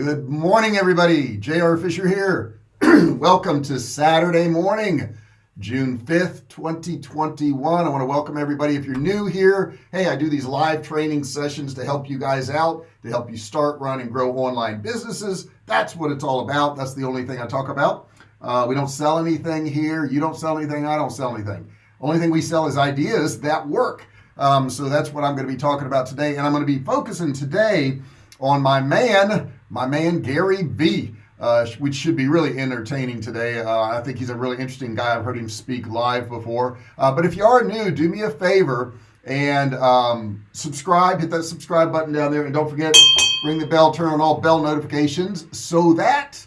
good morning everybody. JR Fisher here. Welcome to Saturday morning June 5th 2021 I want to welcome everybody. If you're new here hey I do these live training sessions to help you guys out to help you start run and grow online businesses. That's what it's all about. That's the only thing I talk about. Uh, we don't sell anything here. You don't sell anything. I don't sell anything. Only thing we sell is ideas that work. Um, so that's what I'm going to be talking about today. And I'm going to be focusing today on my man my man Gary V uh, which should be really entertaining today. Uh, I think he's a really interesting guy. I've heard him speak live before. Uh, but if you are new do me a favor and um, subscribe hit that subscribe button down there. And don't forget ring the bell turn on all bell notifications so that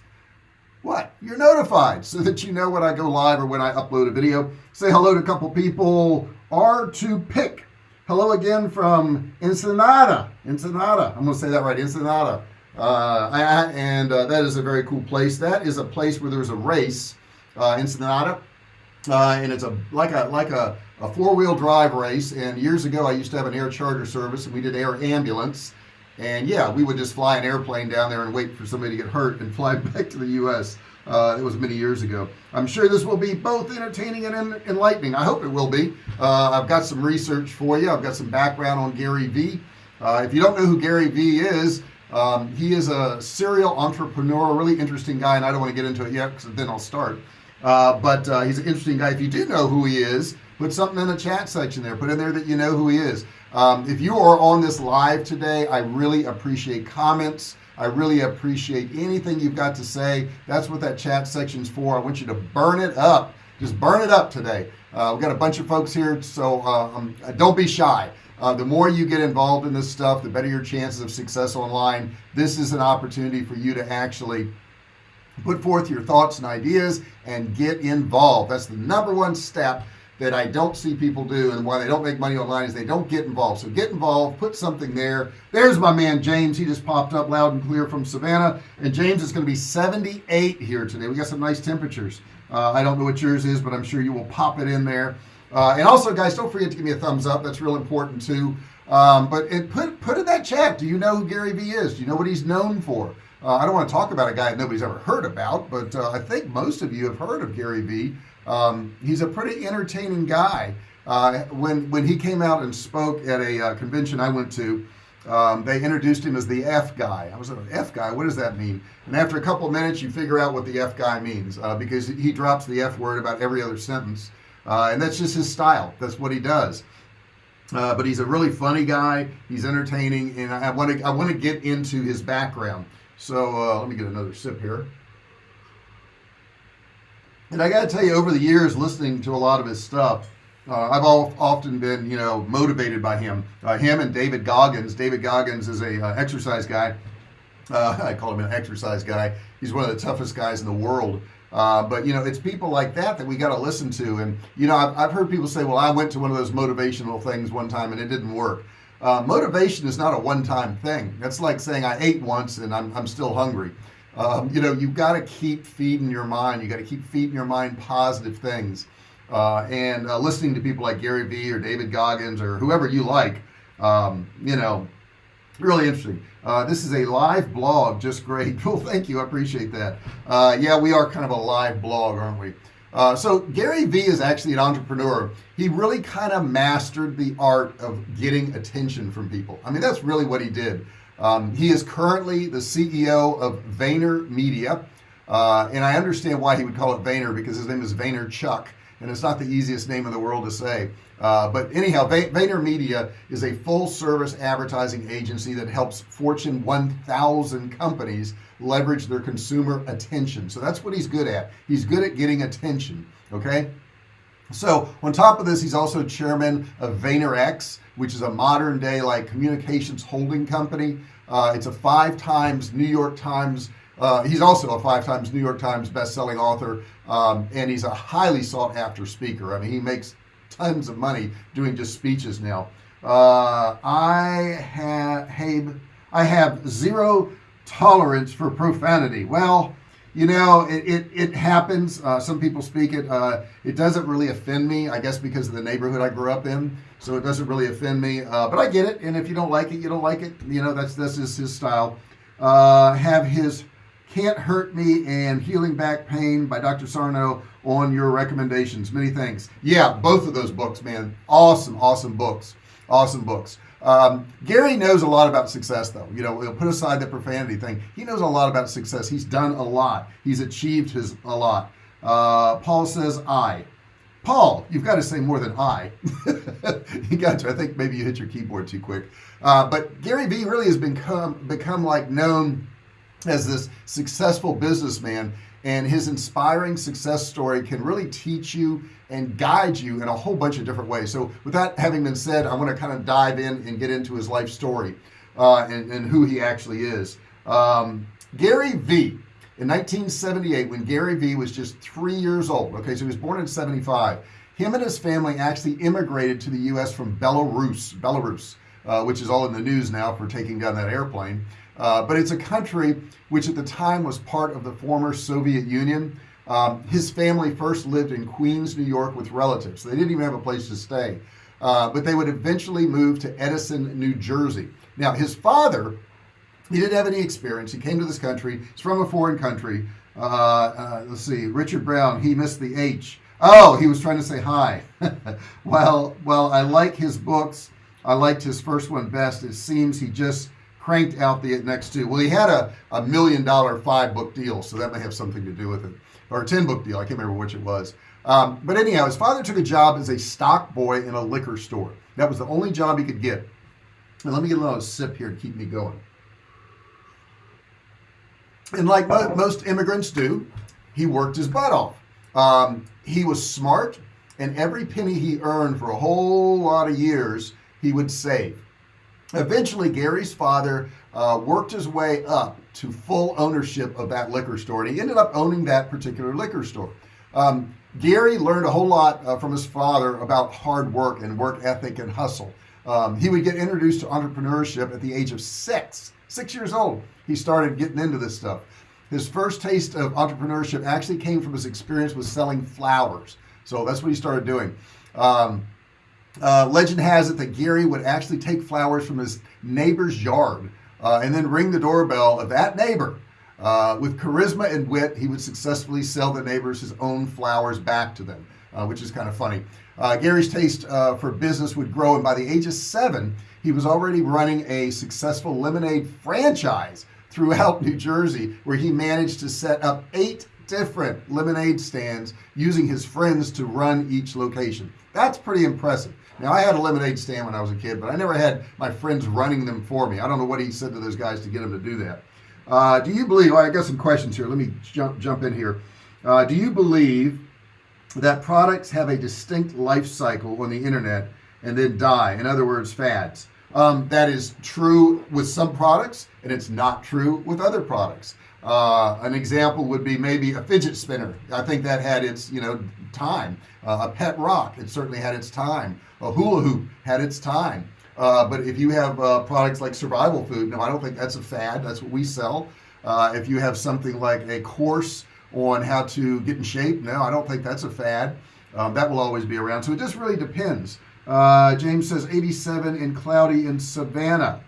what? You're notified so that you know when I go live or when I upload a video. Say hello to a couple people. R2 pick. Hello again from Ensenada. Ensenada. I'm gonna say that right. Ensenada uh, and uh, that is a very cool place. That is a place where there's a race uh, Ensenada uh, and it's a like a like a, a four-wheel drive race. And years ago I used to have an air charter service and we did air ambulance. And yeah we would just fly an airplane down there and wait for somebody to get hurt and fly back to the US uh, it was many years ago. I'm sure this will be both entertaining and enlightening. I hope it will be. Uh, I've got some research for you. I've got some background on Gary V uh, if you don't know who Gary V is um, he is a serial entrepreneur a really interesting guy and I don't want to get into it yet because then I'll start. Uh, but uh, he's an interesting guy. If you do know who he is put something in the chat section there. Put in there that you know who he is. Um, if you are on this live today I really appreciate comments. I really appreciate anything you've got to say. That's what that chat section's for. I want you to burn it up. Just burn it up today. Uh, we've got a bunch of folks here so uh, um, don't be shy uh, the more you get involved in this stuff the better your chances of success online. This is an opportunity for you to actually put forth your thoughts and ideas and get involved. That's the number one step that I don't see people do and why they don't make money online is they don't get involved. So get involved put something there. There's my man James. He just popped up loud and clear from Savannah. And James is going to be 78 here today. We got some nice temperatures. Uh, I don't know what yours is but I'm sure you will pop it in there uh, and also guys don't forget to give me a thumbs up. That's real important too. Um, but it put put in that chat do you know who Gary V is? Do you know what he's known for? Uh, I don't want to talk about a guy that nobody's ever heard about but uh, I think most of you have heard of Gary V um, he's a pretty entertaining guy. Uh, when when he came out and spoke at a uh, convention I went to um, they introduced him as the F guy. I was like F guy? What does that mean? And after a couple of minutes you figure out what the F guy means uh, because he drops the F word about every other sentence uh, and that's just his style. That's what he does. Uh, but he's a really funny guy. He's entertaining and I want to I want to get into his background. So uh, let me get another sip here. And I gotta tell you over the years listening to a lot of his stuff uh, I've all, often been you know motivated by him. Uh, him and David Goggins. David Goggins is a uh, exercise guy. Uh, I call him an exercise guy. He's one of the toughest guys in the world uh, but you know it's people like that that we got to listen to. And you know I've, I've, heard people say well I went to one of those motivational things one time and it didn't work. Uh, motivation is not a one-time thing. That's like saying I ate once and I'm, I'm still hungry. Um, you know you've got to keep feeding your mind. You got to keep feeding your mind positive things. Uh, and uh, listening to people like Gary Vee or David Goggins or whoever you like um, you know really interesting. Uh, this is a live blog just great. Well thank you I appreciate that. Uh, yeah we are kind of a live blog aren't we? Uh, so Gary Vee is actually an entrepreneur. He really kind of mastered the art of getting attention from people. I mean that's really what he did. Um, he is currently the CEO of Vayner Media uh, and I understand why he would call it Vayner because his name is Vaynerchuk and it's not the easiest name in the world to say uh, but anyhow Vayner Media is a full-service advertising agency that helps Fortune 1000 companies leverage their consumer attention. So that's what he's good at. He's good at getting attention okay? So on top of this he's also chairman of VaynerX which is a modern day like communications holding company. Uh, it's a five times New York Times uh, he's also a five times New York Times best-selling author um, and he's a highly sought-after speaker. I mean he makes tons of money doing just speeches now. Uh, I have I have zero tolerance for profanity. Well you know it, it, it happens. Uh, some people speak it. Uh, it doesn't really offend me I guess because of the neighborhood I grew up in. So it doesn't really offend me. Uh, but I get it. And if you don't like it you don't like it. You know that's this is his style. Uh, have his can't hurt me and healing back pain by Dr. Sarno on your recommendations. Many thanks. Yeah both of those books man. Awesome awesome books. Awesome books. Um, Gary knows a lot about success though. You know we'll put aside the profanity thing. He knows a lot about success. He's done a lot. He's achieved his a lot. Uh, Paul says I. Paul you've got to say more than I. You got to. I think maybe you hit your keyboard too quick. Uh, but Gary Vee really has become become like known as this successful businessman and his inspiring success story can really teach you and guide you in a whole bunch of different ways. So with that having been said I want to kind of dive in and get into his life story uh, and, and, who he actually is. Um, Gary Vee in 1978 when Gary Vee was just three years old okay so he was born in 75 him and his family actually immigrated to the US from Belarus Belarus uh, which is all in the news now for taking down that airplane uh, but it's a country which at the time was part of the former Soviet Union. Um, his family first lived in Queens New York with relatives. They didn't even have a place to stay. Uh, but they would eventually move to Edison New Jersey. Now his father he didn't have any experience. He came to this country. He's from a foreign country. Uh, uh, let's see Richard Brown he missed the H. Oh he was trying to say hi. Well well I like his books. I liked his first one best. It seems he just cranked out the next two. Well he had a, a million dollar five book deal so that may have something to do with it. Or a 10 book deal I can't remember which it was. Um, but anyhow his father took a job as a stock boy in a liquor store. That was the only job he could get. And let me get a little sip here to keep me going. And like mo most immigrants do he worked his butt off. Um, he was smart and every penny he earned for a whole lot of years he would save eventually Gary's father uh, worked his way up to full ownership of that liquor store and he ended up owning that particular liquor store. Um, Gary learned a whole lot uh, from his father about hard work and work ethic and hustle. Um, he would get introduced to entrepreneurship at the age of six six years old. He started getting into this stuff. His first taste of entrepreneurship actually came from his experience with selling flowers. So that's what he started doing. Um, uh, legend has it that Gary would actually take flowers from his neighbor's yard uh, and then ring the doorbell of that neighbor uh, with charisma and wit he would successfully sell the neighbors his own flowers back to them uh, which is kind of funny. Uh, Gary's taste uh, for business would grow and by the age of seven he was already running a successful lemonade franchise throughout New Jersey where he managed to set up eight different lemonade stands using his friends to run each location. That's pretty impressive. Now I had a lemonade stand when I was a kid but I never had my friends running them for me. I don't know what he said to those guys to get them to do that. Uh, do you believe well, I got some questions here. Let me jump jump in here. Uh, do you believe that products have a distinct life cycle on the internet and then die? In other words fads. Um, that is true with some products and it's not true with other products uh, an example would be maybe a fidget spinner. I think that had its you know time. Uh, a pet rock it certainly had its time. A hula hoop had its time. Uh, but if you have uh, products like survival food no I don't think that's a fad. That's what we sell. Uh, if you have something like a course on how to get in shape no I don't think that's a fad. Um, that will always be around. So it just really depends. Uh, James says 87 and cloudy in Savannah.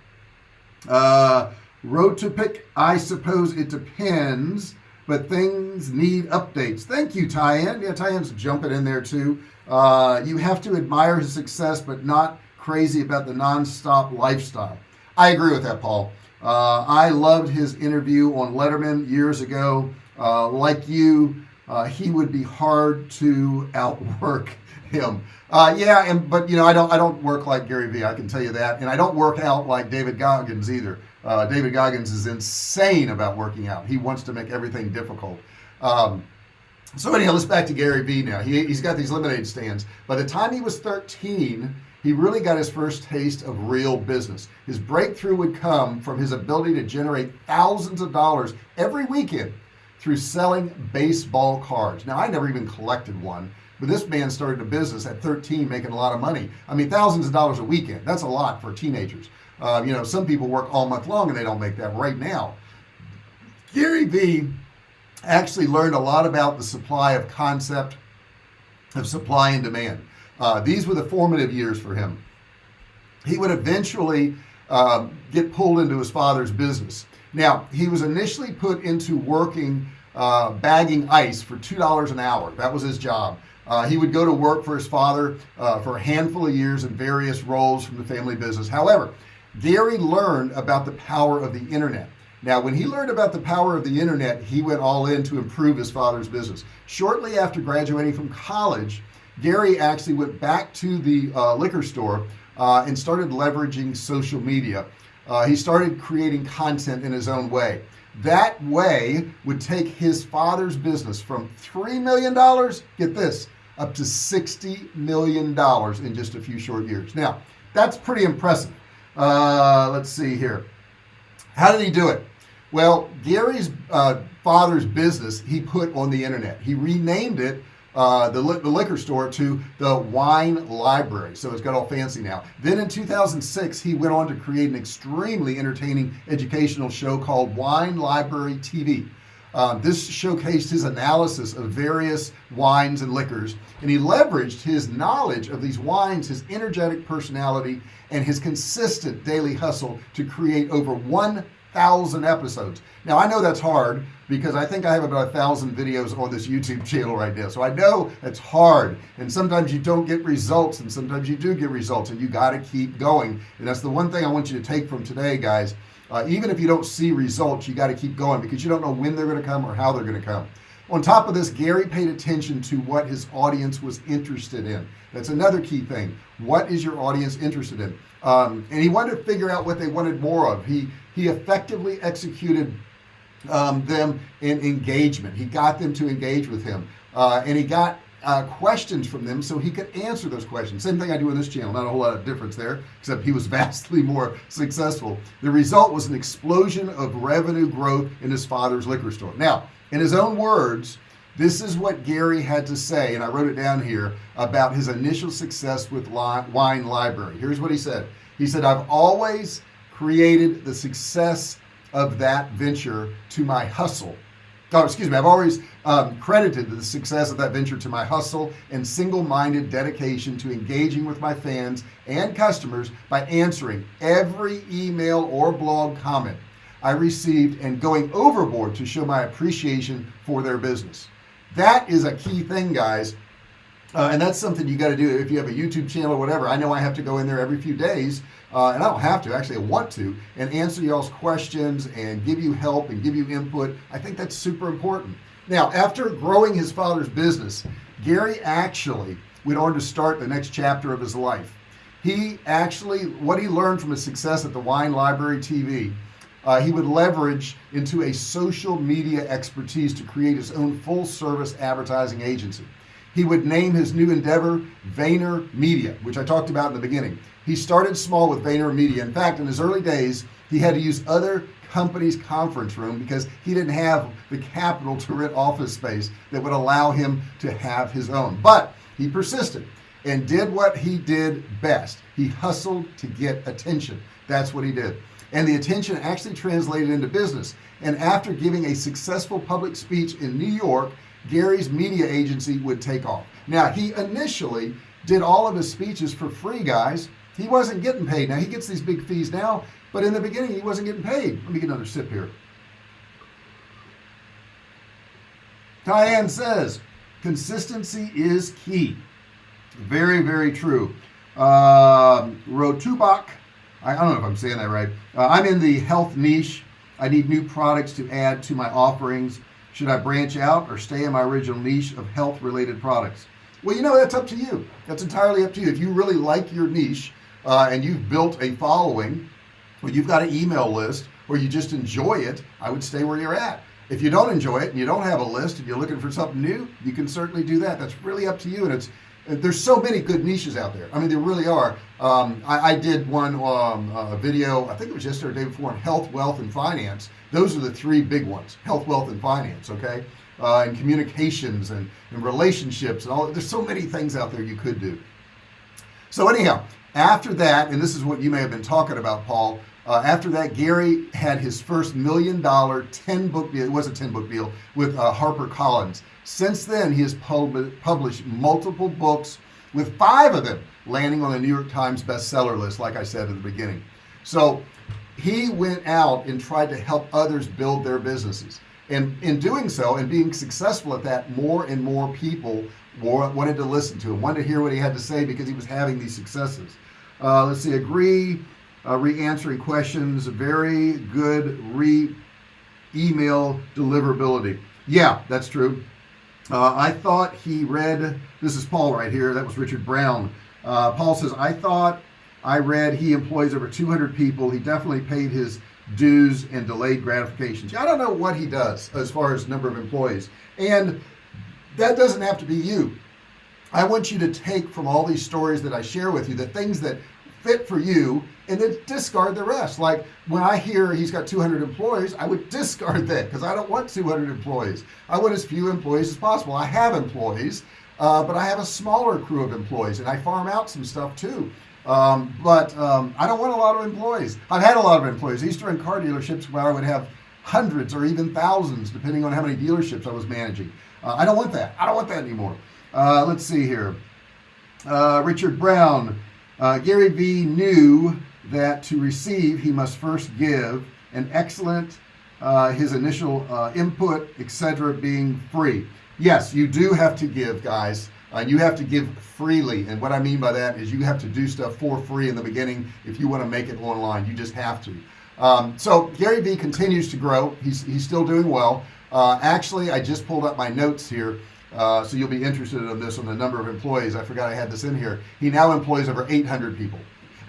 Uh, road to pick I suppose it depends but things need updates. Thank you Tyann. Yeah Tyann's jumping in there too. Uh, you have to admire his success but not crazy about the non-stop lifestyle. I agree with that Paul. Uh, I loved his interview on Letterman years ago. Uh, like you uh, he would be hard to outwork him. Uh, yeah and but you know I don't I don't work like Gary Vee I can tell you that. And I don't work out like David Goggins either uh, David Goggins is insane about working out. He wants to make everything difficult. Um, so anyhow let's back to Gary Vee now. He, he's got these lemonade stands. By the time he was 13 he really got his first taste of real business. His breakthrough would come from his ability to generate thousands of dollars every weekend through selling baseball cards. Now I never even collected one but this man started a business at 13 making a lot of money. I mean thousands of dollars a weekend. That's a lot for teenagers uh, you know some people work all month long and they don't make that right now. Gary V actually learned a lot about the supply of concept of supply and demand. Uh, these were the formative years for him. He would eventually uh, get pulled into his father's business. Now he was initially put into working uh, bagging ice for two dollars an hour. That was his job. Uh, he would go to work for his father uh, for a handful of years in various roles from the family business. However Gary learned about the power of the internet. Now when he learned about the power of the internet he went all in to improve his father's business. Shortly after graduating from college Gary actually went back to the uh, liquor store uh, and started leveraging social media. Uh, he started creating content in his own way. That way would take his father's business from three million dollars get this up to 60 million dollars in just a few short years. Now that's pretty impressive uh, let's see here. How did he do it? Well Gary's uh, father's business he put on the internet. He renamed it uh, the, the liquor store to the wine library. So it's got all fancy now. Then in 2006 he went on to create an extremely entertaining educational show called wine library TV uh, this showcased his analysis of various wines and liquors and he leveraged his knowledge of these wines his energetic personality and his consistent daily hustle to create over 1,000 episodes. Now I know that's hard because I think I have about a thousand videos on this YouTube channel right now so I know it's hard. And sometimes you don't get results and sometimes you do get results and you got to keep going. And that's the one thing I want you to take from today guys uh, even if you don't see results you got to keep going because you don't know when they're going to come or how they're going to come. On top of this Gary paid attention to what his audience was interested in. That's another key thing. What is your audience interested in? Um, and he wanted to figure out what they wanted more of. He he effectively executed um, them in engagement. He got them to engage with him. Uh, and he got uh, questions from them so he could answer those questions. Same thing I do in this channel not a whole lot of difference there except he was vastly more successful. The result was an explosion of revenue growth in his father's liquor store. Now in his own words this is what Gary had to say and I wrote it down here about his initial success with wine library. Here's what he said. He said I've always created the success of that venture to my hustle oh excuse me I've always um, credited the success of that venture to my hustle and single-minded dedication to engaging with my fans and customers by answering every email or blog comment I received and going overboard to show my appreciation for their business. That is a key thing guys uh, and that's something you got to do if you have a YouTube channel or whatever. I know I have to go in there every few days uh, and I don't have to actually I want to and answer y'all's questions and give you help and give you input. I think that's super important. Now after growing his father's business Gary actually went on to start the next chapter of his life. He actually what he learned from his success at the wine library TV uh, he would leverage into a social media expertise to create his own full-service advertising agency he would name his new endeavor Vayner Media which I talked about in the beginning. He started small with Vayner Media. In fact in his early days he had to use other company's conference room because he didn't have the capital to rent office space that would allow him to have his own. But he persisted and did what he did best. He hustled to get attention. That's what he did. And the attention actually translated into business. And after giving a successful public speech in New York Gary's media agency would take off. Now he initially did all of his speeches for free guys. He wasn't getting paid. Now he gets these big fees now but in the beginning he wasn't getting paid. Let me get another sip here. Diane says consistency is key. Very very true. Uh, Rotubak I, I, don't know if I'm saying that right. Uh, I'm in the health niche. I need new products to add to my offerings should I branch out or stay in my original niche of health related products? Well you know that's up to you. That's entirely up to you. If you really like your niche uh, and you've built a following or you've got an email list or you just enjoy it I would stay where you're at. If you don't enjoy it and you don't have a list and you're looking for something new you can certainly do that. That's really up to you and it's there's so many good niches out there. I mean there really are. Um, I, I, did one um, uh, video I think it was yesterday or day before on health wealth and finance. Those are the three big ones health wealth and finance okay? Uh, and communications and, and relationships and all there's so many things out there you could do. So anyhow after that and this is what you may have been talking about Paul uh, after that Gary had his first million dollar 10 book deal it was a 10 book deal with uh, Harper Collins. Since then he has pub published multiple books with five of them landing on the New York Times bestseller list like I said at the beginning. So he went out and tried to help others build their businesses. And in doing so and being successful at that more and more people wanted to listen to him wanted to hear what he had to say because he was having these successes uh, let's see agree uh, re-answering questions very good re email deliverability. Yeah that's true. Uh, I thought he read this is Paul right here that was Richard Brown. Uh, Paul says I thought I read he employs over 200 people. He definitely paid his dues and delayed gratifications. I don't know what he does as far as number of employees. And that doesn't have to be you I want you to take from all these stories that I share with you the things that fit for you and then discard the rest. Like when I hear he's got 200 employees I would discard that because I don't want 200 employees. I want as few employees as possible. I have employees uh, but I have a smaller crew of employees and I farm out some stuff too. Um, but um, I don't want a lot of employees. I've had a lot of employees. Run car dealerships where I would have hundreds or even thousands depending on how many dealerships I was managing. Uh, I don't want that. I don't want that anymore uh, let's see here. Uh, Richard Brown uh, Gary Vee knew that to receive he must first give an excellent uh, his initial uh, input etc being free. Yes you do have to give guys. Uh, you have to give freely. And what I mean by that is you have to do stuff for free in the beginning if you want to make it online. You just have to. Um, so Gary Vee continues to grow. He's, he's still doing well. Actually I just pulled up my notes here uh, so you'll be interested in this on the number of employees. I forgot I had this in here. He now employs over 800 people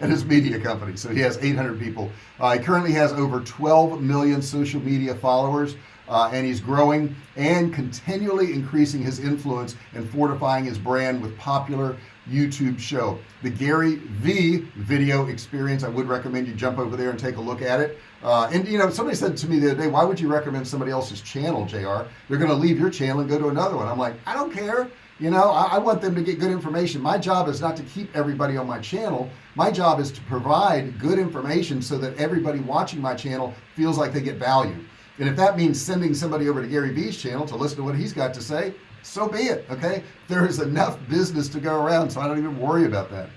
at his media company. So he has 800 people. Uh, he currently has over 12 million social media followers uh, and he's growing and continually increasing his influence and fortifying his brand with popular YouTube show. The Gary V video experience I would recommend you jump over there and take a look at it. Uh, and you know somebody said to me the other day why would you recommend somebody else's channel JR they're gonna leave your channel and go to another one. I'm like I don't care. You know I, I, want them to get good information. My job is not to keep everybody on my channel. My job is to provide good information so that everybody watching my channel feels like they get value. And if that means sending somebody over to Gary Vee's channel to listen to what he's got to say so be it okay? There is enough business to go around so I don't even worry about that.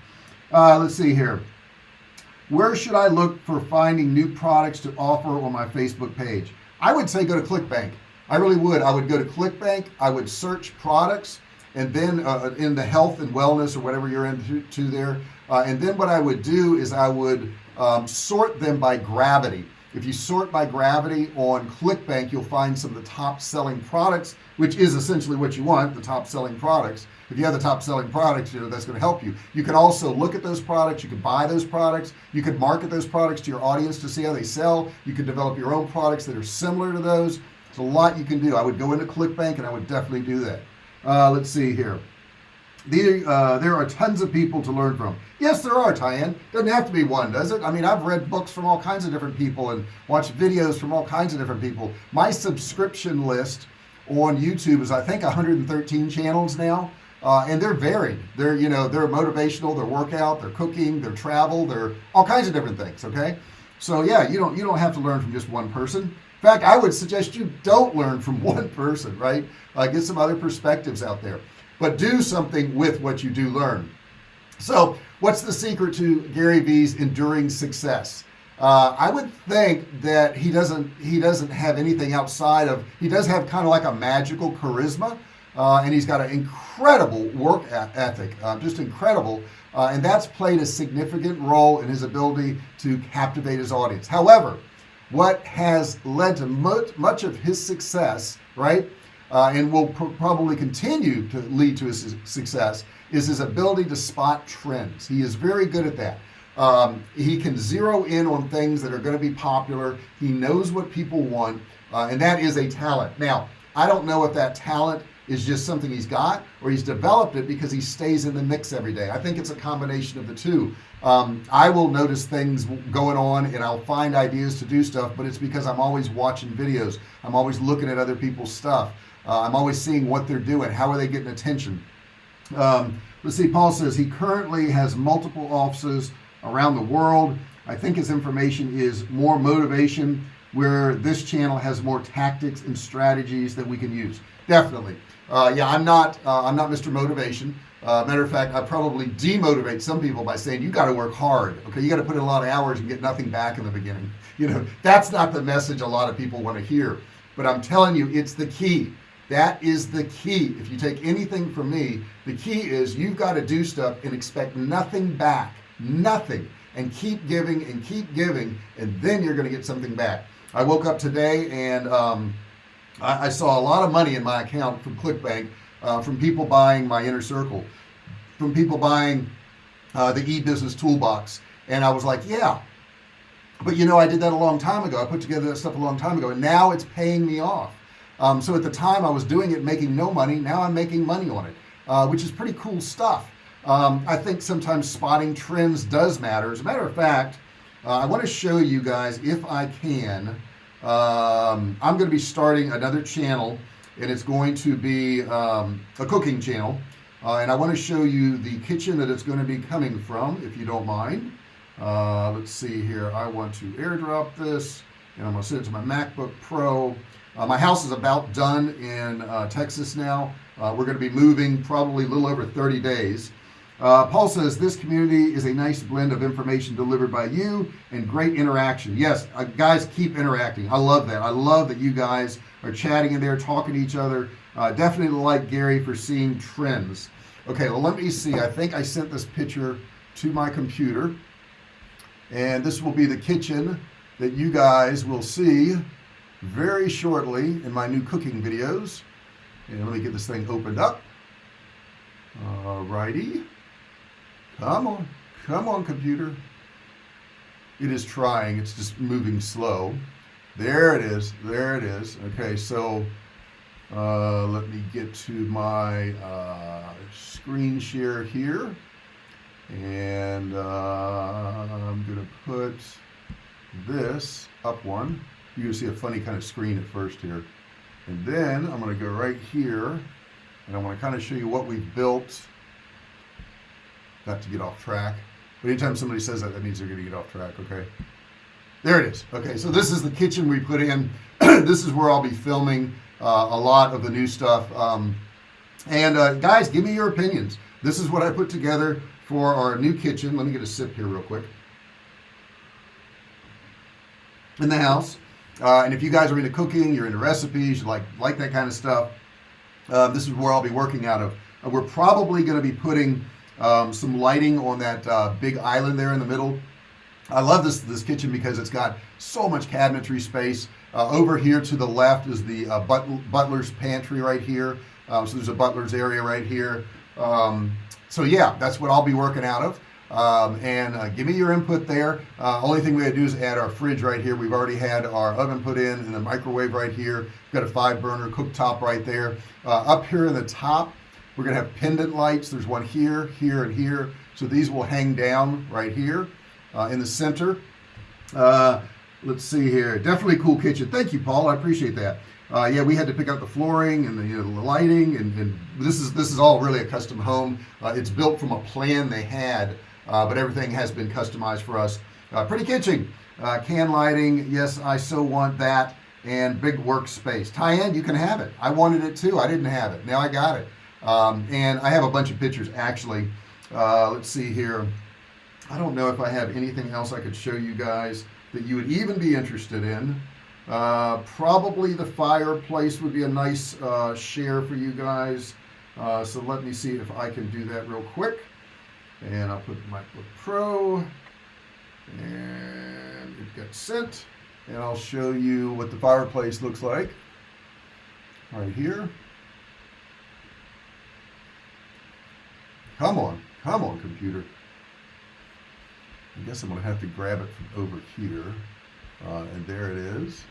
Uh, let's see here. Where should I look for finding new products to offer on my Facebook page? I would say go to ClickBank. I really would. I would go to ClickBank I would search products and then uh, in the health and wellness or whatever you're into there uh, and then what I would do is I would um, sort them by gravity if you sort by gravity on ClickBank you'll find some of the top selling products which is essentially what you want the top selling products. If you have the top selling products you know that's going to help you. You can also look at those products you can buy those products you can market those products to your audience to see how they sell. You can develop your own products that are similar to those. It's a lot you can do. I would go into ClickBank and I would definitely do that. Uh, let's see here uh, there are tons of people to learn from. Yes there are Tyann. Doesn't have to be one does it? I mean I've read books from all kinds of different people and watched videos from all kinds of different people. My subscription list on YouTube is I think 113 channels now uh, and they're varied. They're you know they're motivational they're workout they're cooking they're travel they're all kinds of different things okay? So yeah you don't you don't have to learn from just one person. In fact I would suggest you don't learn from one person right? Uh, get some other perspectives out there but do something with what you do learn. So what's the secret to Gary Vee's enduring success? Uh, I would think that he doesn't he doesn't have anything outside of he does have kind of like a magical charisma uh, and he's got an incredible work ethic uh, just incredible uh, and that's played a significant role in his ability to captivate his audience. However what has led to much, much of his success right uh, and will pr probably continue to lead to his success is his ability to spot trends. He is very good at that. Um, he can zero in on things that are going to be popular. He knows what people want uh, and that is a talent. Now I don't know if that talent is just something he's got or he's developed it because he stays in the mix every day. I think it's a combination of the two. Um, I will notice things going on and I'll find ideas to do stuff but it's because I'm always watching videos. I'm always looking at other people's stuff uh, I'm always seeing what they're doing. How are they getting attention? Um, let's see Paul says he currently has multiple offices around the world. I think his information is more motivation where this channel has more tactics and strategies that we can use. Definitely. Uh, yeah I'm not uh, I'm not Mr. Motivation. Uh, matter of fact I probably demotivate some people by saying you got to work hard okay? You got to put in a lot of hours and get nothing back in the beginning. You know that's not the message a lot of people want to hear. But I'm telling you it's the key that is the key. If you take anything from me the key is you've got to do stuff and expect nothing back. Nothing. And keep giving and keep giving and then you're gonna get something back. I woke up today and um, I, I, saw a lot of money in my account from ClickBank uh, from people buying my inner circle from people buying uh, the e-business toolbox. And I was like yeah. But you know I did that a long time ago. I put together that stuff a long time ago and now it's paying me off um, so at the time I was doing it making no money. Now I'm making money on it uh, which is pretty cool stuff. Um, I think sometimes spotting trends does matter. As a matter of fact uh, I want to show you guys if I can um, I'm going to be starting another channel and it's going to be um, a cooking channel. Uh, and I want to show you the kitchen that it's going to be coming from if you don't mind. Uh, let's see here. I want to airdrop this and I'm gonna send it to my MacBook Pro uh, my house is about done in uh, Texas now. Uh, we're going to be moving probably a little over 30 days. Uh, Paul says this community is a nice blend of information delivered by you and great interaction. Yes uh, guys keep interacting. I love that. I love that you guys are chatting in there talking to each other. Uh, definitely like Gary for seeing trends. Okay well let me see. I think I sent this picture to my computer. And this will be the kitchen that you guys will see very shortly in my new cooking videos. And let me get this thing opened up. Alrighty come on come on computer. It is trying. It's just moving slow. There it is. There it is. Okay so uh, let me get to my uh, screen share here. And uh, I'm gonna put this up one you're gonna see a funny kind of screen at first here. And then I'm gonna go right here and I want to kind of show you what we've built. Not to get off track but anytime somebody says that that means they're gonna get off track okay? There it is. Okay so this is the kitchen we put in. This is where I'll be filming uh, a lot of the new stuff um, and uh, guys give me your opinions. This is what I put together for our new kitchen. Let me get a sip here real quick. In the house uh, and if you guys are into cooking you're into recipes you like like that kind of stuff uh, this is where I'll be working out of. Uh, we're probably going to be putting um, some lighting on that uh, big island there in the middle. I love this this kitchen because it's got so much cabinetry space. Uh, over here to the left is the uh, but butler's pantry right here. Um, so there's a butler's area right here. Um, so yeah that's what I'll be working out of um, and uh, give me your input there. Uh, only thing we had to do is add our fridge right here. We've already had our oven put in and the microwave right here. We've got a five burner cooktop right there. Uh, up here in the top we're gonna have pendant lights. There's one here here and here. So these will hang down right here uh, in the center. Uh, let's see here. Definitely cool kitchen. Thank you Paul. I appreciate that. Uh, yeah we had to pick out the flooring and the, you know, the lighting and, and, this is this is all really a custom home. Uh, it's built from a plan they had but everything has been customized for us. Uh, pretty kitchen can lighting yes I so want that and big workspace. Tyann you can have it. I wanted it too. I didn't have it. Now I got it. Um, and I have a bunch of pictures actually. Uh, let's see here. I don't know if I have anything else I could show you guys that you would even be interested in. Uh, probably the fireplace would be a nice uh, share for you guys. Uh, so let me see if I can do that real quick and I'll put MacBook Pro. And it gets sent. And I'll show you what the fireplace looks like. Right here. Come on. Come on computer. I guess I'm gonna have to grab it from over here. Uh, and there it is.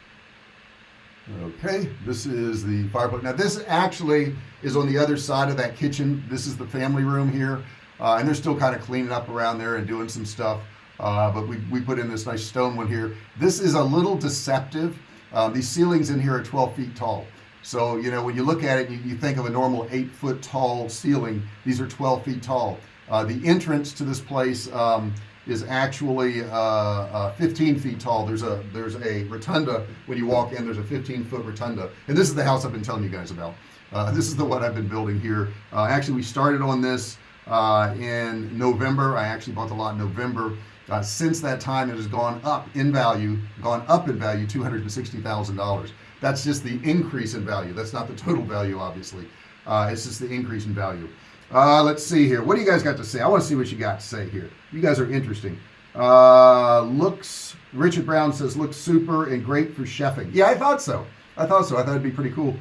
Okay this is the fireplace. Now this actually is on the other side of that kitchen. This is the family room here uh, and they're still kind of cleaning up around there and doing some stuff. Uh, but we, we put in this nice stone one here. This is a little deceptive. Uh, these ceilings in here are 12 feet tall. So you know when you look at it you, you think of a normal eight foot tall ceiling. These are 12 feet tall. Uh, the entrance to this place um, is actually uh, uh, 15 feet tall. There's a there's a rotunda. When you walk in there's a 15 foot rotunda. And this is the house I've been telling you guys about. This is the one I've been building here. Actually we started on this uh, in November. I actually bought the lot in November. Uh, since that time it has gone up in value gone up in value $260,000 that's just the increase in value. That's not the total value obviously. Uh, it's just the increase in value. Uh, let's see here. What do you guys got to say? I want to see what you got to say here. You guys are interesting. Uh, looks Richard Brown says looks super and great for chefing. Yeah I thought so. I thought so. I thought it'd be pretty cool.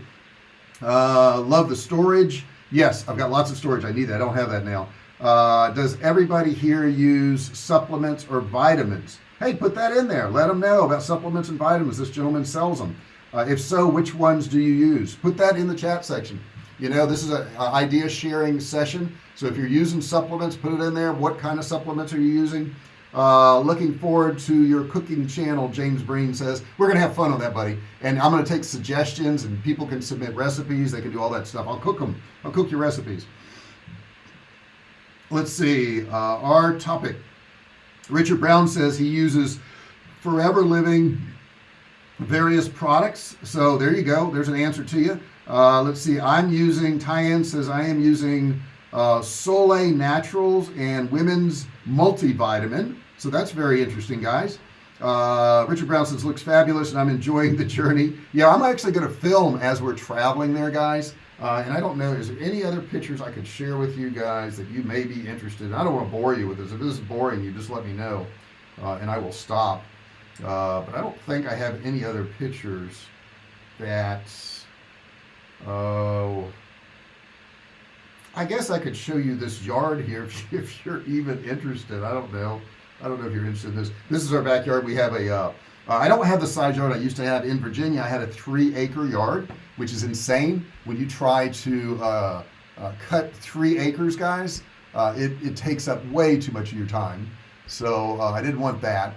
Uh, love the storage yes I've got lots of storage. I need that. I don't have that now. Uh, does everybody here use supplements or vitamins? Hey put that in there. Let them know about supplements and vitamins. This gentleman sells them uh, if so which ones do you use? Put that in the chat section. You know this is a, a idea sharing session. So if you're using supplements put it in there. What kind of supplements are you using uh, looking forward to your cooking channel James Breen says. We're gonna have fun on that buddy. And I'm gonna take suggestions and people can submit recipes. They can do all that stuff. I'll cook them I'll cook your recipes. Let's see uh, our topic. Richard Brown says he uses forever living various products. So there you go. There's an answer to you. Uh, let's see. I'm using Tyann says I am using uh, Soleil Naturals and women's multivitamin. So that's very interesting guys. Uh, Richard Brown says looks fabulous and I'm enjoying the journey. Yeah I'm actually going to film as we're traveling there guys. Uh, and I don't know is there any other pictures I could share with you guys that you may be interested in? I don't want to bore you with this. If this is boring you just let me know uh, and I will stop. Uh, but I don't think I have any other pictures that oh I guess I could show you this yard here if, you're even interested. I don't know. I don't know if you're interested in this. This is our backyard. We have a uh, uh, I don't have the size yard I used to have in Virginia. I had a three acre yard which is insane. When you try to uh, uh cut three acres guys uh, it, it takes up way too much of your time. So I didn't want that.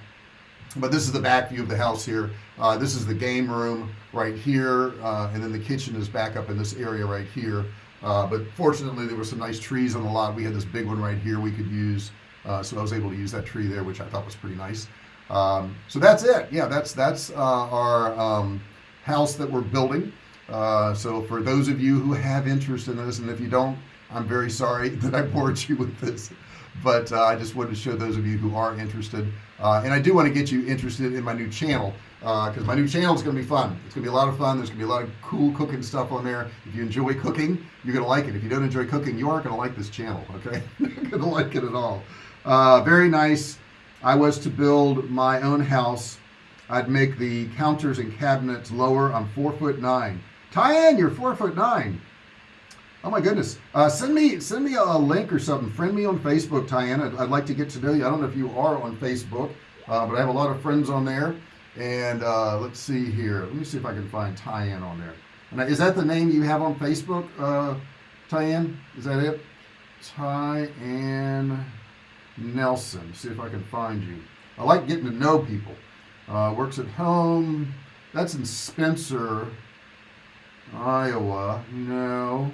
But this is the back view of the house here. This is the game room right here and then the kitchen is back up in this area right here uh, but fortunately there were some nice trees on the lot. We had this big one right here we could use uh, so I was able to use that tree there which I thought was pretty nice. Um, so that's it. Yeah that's that's uh, our um, house that we're building. Uh, so for those of you who have interest in this and if you don't I'm very sorry that I bored you with this but uh, I just wanted to show those of you who are interested. Uh, and I do want to get you interested in my new channel because uh, my new channel is going to be fun. It's gonna be a lot of fun. There's gonna be a lot of cool cooking stuff on there. If you enjoy cooking you're gonna like it. If you don't enjoy cooking you aren't gonna like this channel okay? You're gonna like it at all. Uh, very nice. I was to build my own house. I'd make the counters and cabinets lower. I'm four foot nine. Tyann you're four foot nine. Oh my goodness. Uh, send me send me a link or something. Friend me on Facebook Tyann. I'd, I'd, like to get to know you. I don't know if you are on Facebook uh, but I have a lot of friends on there and uh, let's see here. Let me see if I can find Tyann on there. And is that the name you have on Facebook uh, Tyann? Is that it? Tyann Nelson. See if I can find you. I like getting to know people. Uh, works at home. That's in Spencer Iowa. No.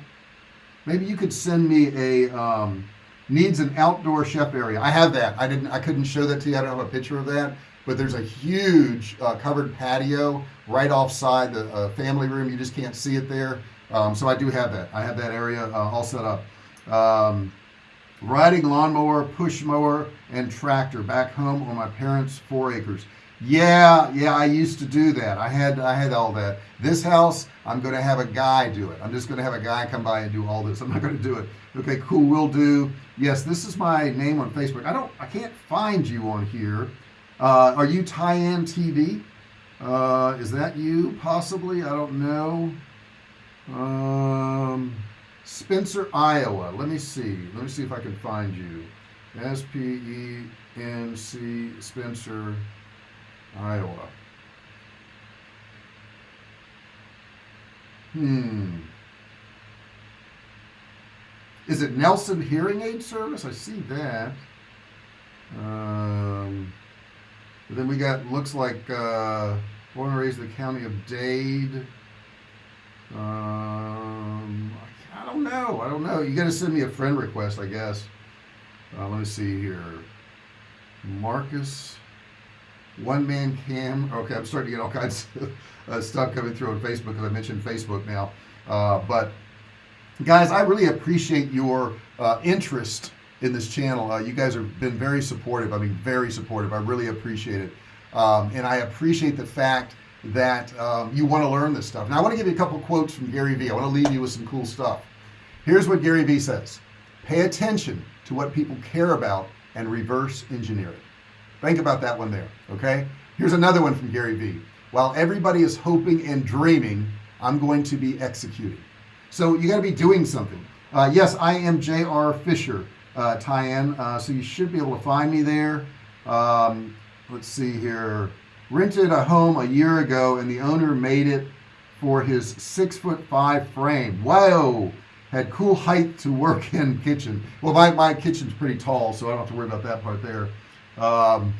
Maybe you could send me a um, needs an outdoor chef area. I have that. I didn't I couldn't show that to you. I don't have a picture of that but there's a huge uh, covered patio right offside the uh, family room. You just can't see it there. Um, so I do have that. I have that area uh, all set up. Um, riding lawnmower push mower and tractor back home on my parents four acres. Yeah yeah I used to do that. I had I had all that. This house I'm gonna have a guy do it. I'm just gonna have a guy come by and do all this. I'm not gonna do it. Okay cool we'll do. Yes this is my name on Facebook. I don't I can't find you on here uh, are you Tyann TV uh, is that you possibly? I don't know. Um, Spencer Iowa. Let me see. Let me see if I can find you. S-P-E-N-C Spencer Iowa. Hmm. Is it Nelson hearing aid service? I see that. Um, then we got looks like uh, born and raised in the county of Dade. Um, I don't know I don't know. You got to send me a friend request I guess. Uh, let me see here. Marcus one man cam okay I'm starting to get all kinds of uh, stuff coming through on Facebook because I mentioned Facebook now. Uh, but guys I really appreciate your uh, interest in this channel. Uh, you guys have been very supportive. I mean very supportive. I really appreciate it. Um, and I appreciate the fact that um, you want to learn this stuff. Now I want to give you a couple quotes from Gary Vee. I want to leave you with some cool stuff. Here's what Gary Vee says. Pay attention to what people care about and reverse engineer it. Think about that one there okay? Here's another one from Gary Vee. While everybody is hoping and dreaming I'm going to be executing. So you got to be doing something. Uh, yes I am JR Fisher uh, Tyann uh, so you should be able to find me there. Um, let's see here. Rented a home a year ago and the owner made it for his six foot five frame. Whoa! Had cool height to work in kitchen. Well my, my kitchen's pretty tall so I don't have to worry about that part there. Um,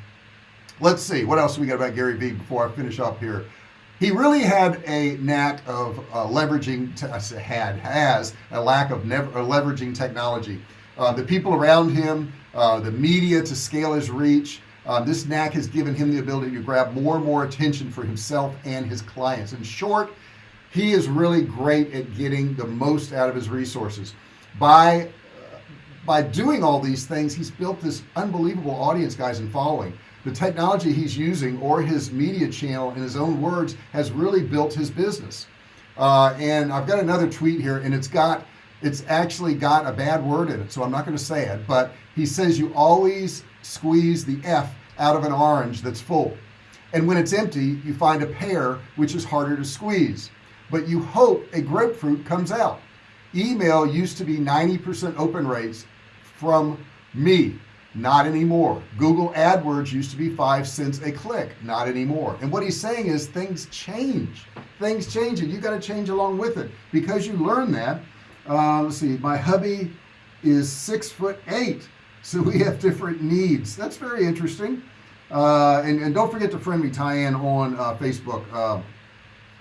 let's see. What else we got about Gary Vee before I finish up here? He really had a knack of uh, leveraging had has a lack of never leveraging technology uh, the people around him uh, the media to scale his reach uh, this knack has given him the ability to grab more and more attention for himself and his clients. In short he is really great at getting the most out of his resources. By by doing all these things he's built this unbelievable audience guys and following. The technology he's using or his media channel in his own words has really built his business. Uh, and I've got another tweet here and it's got it's actually got a bad word in it so I'm not going to say it but he says you always squeeze the F out of an orange that's full. And when it's empty you find a pear which is harder to squeeze. But you hope a grapefruit comes out. Email used to be 90% open rates from me. Not anymore. Google AdWords used to be five cents a click. Not anymore. And what he's saying is things change. Things change and you got to change along with it. Because you learn that uh, let's see my hubby is six foot eight so we have different needs. That's very interesting. Uh, and, and, don't forget to friend me Tyann on uh, Facebook uh,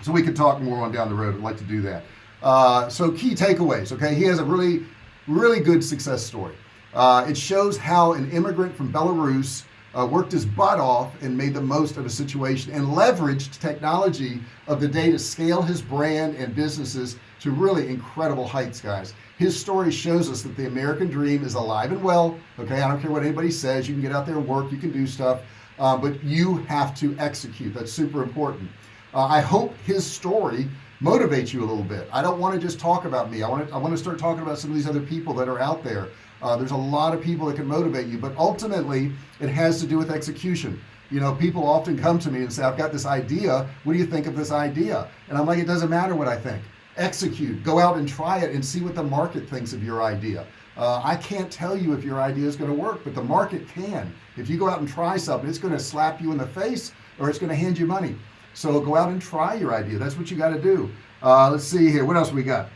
so we can talk more on down the road. I'd like to do that. Uh, so key takeaways okay? He has a really really good success story. Uh, it shows how an immigrant from Belarus uh, worked his butt off and made the most of a situation and leveraged technology of the day to scale his brand and businesses to really incredible heights guys. His story shows us that the American dream is alive and well. Okay I don't care what anybody says. You can get out there and work. You can do stuff. Uh, but you have to execute. That's super important. Uh, I hope his story motivates you a little bit. I don't want to just talk about me. I want to I want to start talking about some of these other people that are out there uh, there's a lot of people that can motivate you but ultimately it has to do with execution. You know people often come to me and say I've got this idea. What do you think of this idea? And I'm like it doesn't matter what I think. Execute. Go out and try it and see what the market thinks of your idea. Uh, I can't tell you if your idea is going to work but the market can. If you go out and try something it's going to slap you in the face or it's going to hand you money. So go out and try your idea. That's what you got to do. Uh, let's see here. What else we got?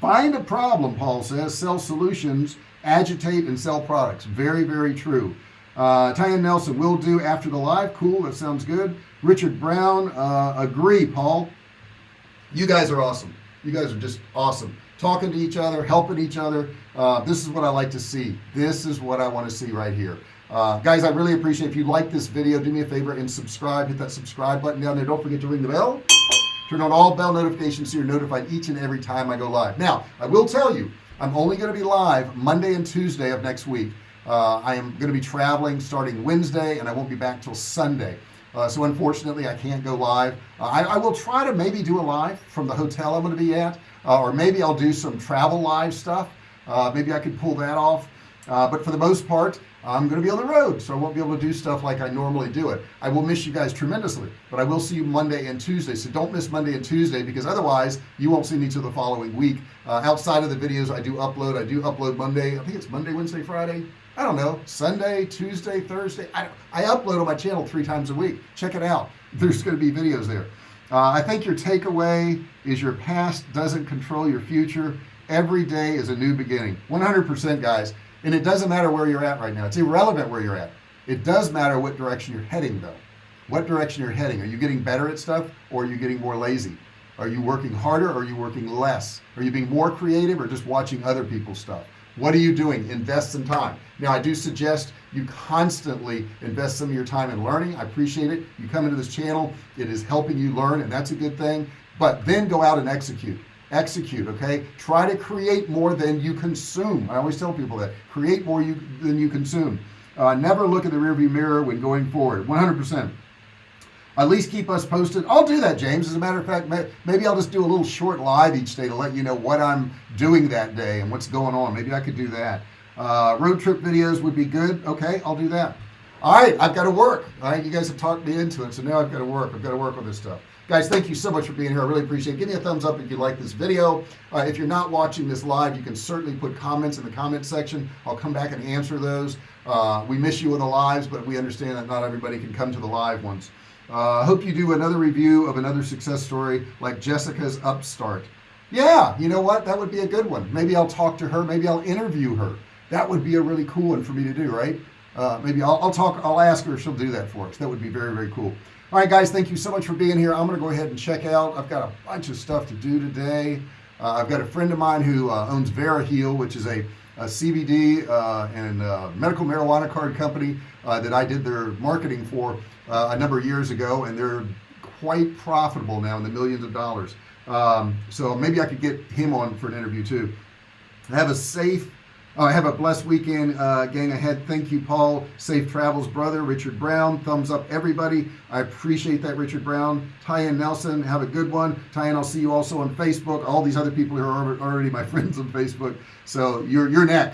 Find a problem Paul says. Sell solutions agitate and sell products. Very very true. Uh, Tyann Nelson will do after the live. Cool that sounds good. Richard Brown uh, agree Paul. You guys are awesome. You guys are just awesome. Talking to each other helping each other. Uh, this is what I like to see. This is what I want to see right here. Uh, guys I really appreciate if you like this video do me a favor and subscribe. Hit that subscribe button down there. Don't forget to ring the bell. Turn on all bell notifications so you're notified each and every time I go live. Now I will tell you I'm only going to be live Monday and Tuesday of next week. Uh, I am going to be traveling starting Wednesday and I won't be back till Sunday. Uh, so unfortunately I can't go live. Uh, I, I, will try to maybe do a live from the hotel I'm going to be at uh, or maybe I'll do some travel live stuff. Uh, maybe I could pull that off. Uh, but for the most part I'm gonna be on the road so I won't be able to do stuff like I normally do it. I will miss you guys tremendously but I will see you Monday and Tuesday so don't miss Monday and Tuesday because otherwise you won't see me till the following week. Uh, outside of the videos I do upload I do upload Monday I think it's Monday Wednesday Friday I don't know Sunday Tuesday Thursday I, I upload on my channel three times a week. Check it out. There's going to be videos there. Uh, I think your takeaway is your past doesn't control your future. Every day is a new beginning. 100% guys and it doesn't matter where you're at right now. It's irrelevant where you're at. It does matter what direction you're heading though. What direction you're heading. Are you getting better at stuff or are you getting more lazy? Are you working harder or are you working less? Are you being more creative or just watching other people's stuff? What are you doing? Invest some time. Now I do suggest you constantly invest some of your time in learning. I appreciate it. You come into this channel. It is helping you learn and that's a good thing. But then go out and execute execute okay? Try to create more than you consume. I always tell people that. Create more you than you consume. Uh, never look in the rearview mirror when going forward. 100% at least keep us posted. I'll do that James. As a matter of fact maybe I'll just do a little short live each day to let you know what I'm doing that day and what's going on. Maybe I could do that. Uh, road trip videos would be good. Okay I'll do that all right I've got to work all right? You guys have talked me into it so now I've got to work I've got to work on this stuff. Guys thank you so much for being here I really appreciate it. Give me a thumbs up if you like this video. Uh, if you're not watching this live you can certainly put comments in the comment section. I'll come back and answer those. Uh, we miss you in the lives but we understand that not everybody can come to the live ones. Uh, I hope you do another review of another success story like Jessica's upstart. Yeah you know what? That would be a good one. Maybe I'll talk to her maybe I'll interview her. That would be a really cool one for me to do right uh, maybe I'll, I'll talk I'll ask her she'll do that for us. That would be very very cool. All right guys thank you so much for being here. I'm gonna go ahead and check out I've got a bunch of stuff to do today. Uh, I've got a friend of mine who uh, owns Veriheal which is a, a CBD uh, and uh, medical marijuana card company uh, that I did their marketing for a number of years ago and they're quite profitable now in the millions of dollars. Um, so maybe I could get him on for an interview too. Have a safe Oh, I have a blessed weekend uh, gang ahead. Thank you Paul. Safe travels brother. Richard Brown thumbs up everybody. I appreciate that Richard Brown. Tyann Nelson have a good one. Tyann I'll see you also on Facebook. All these other people who are already my friends on Facebook. So you're you're next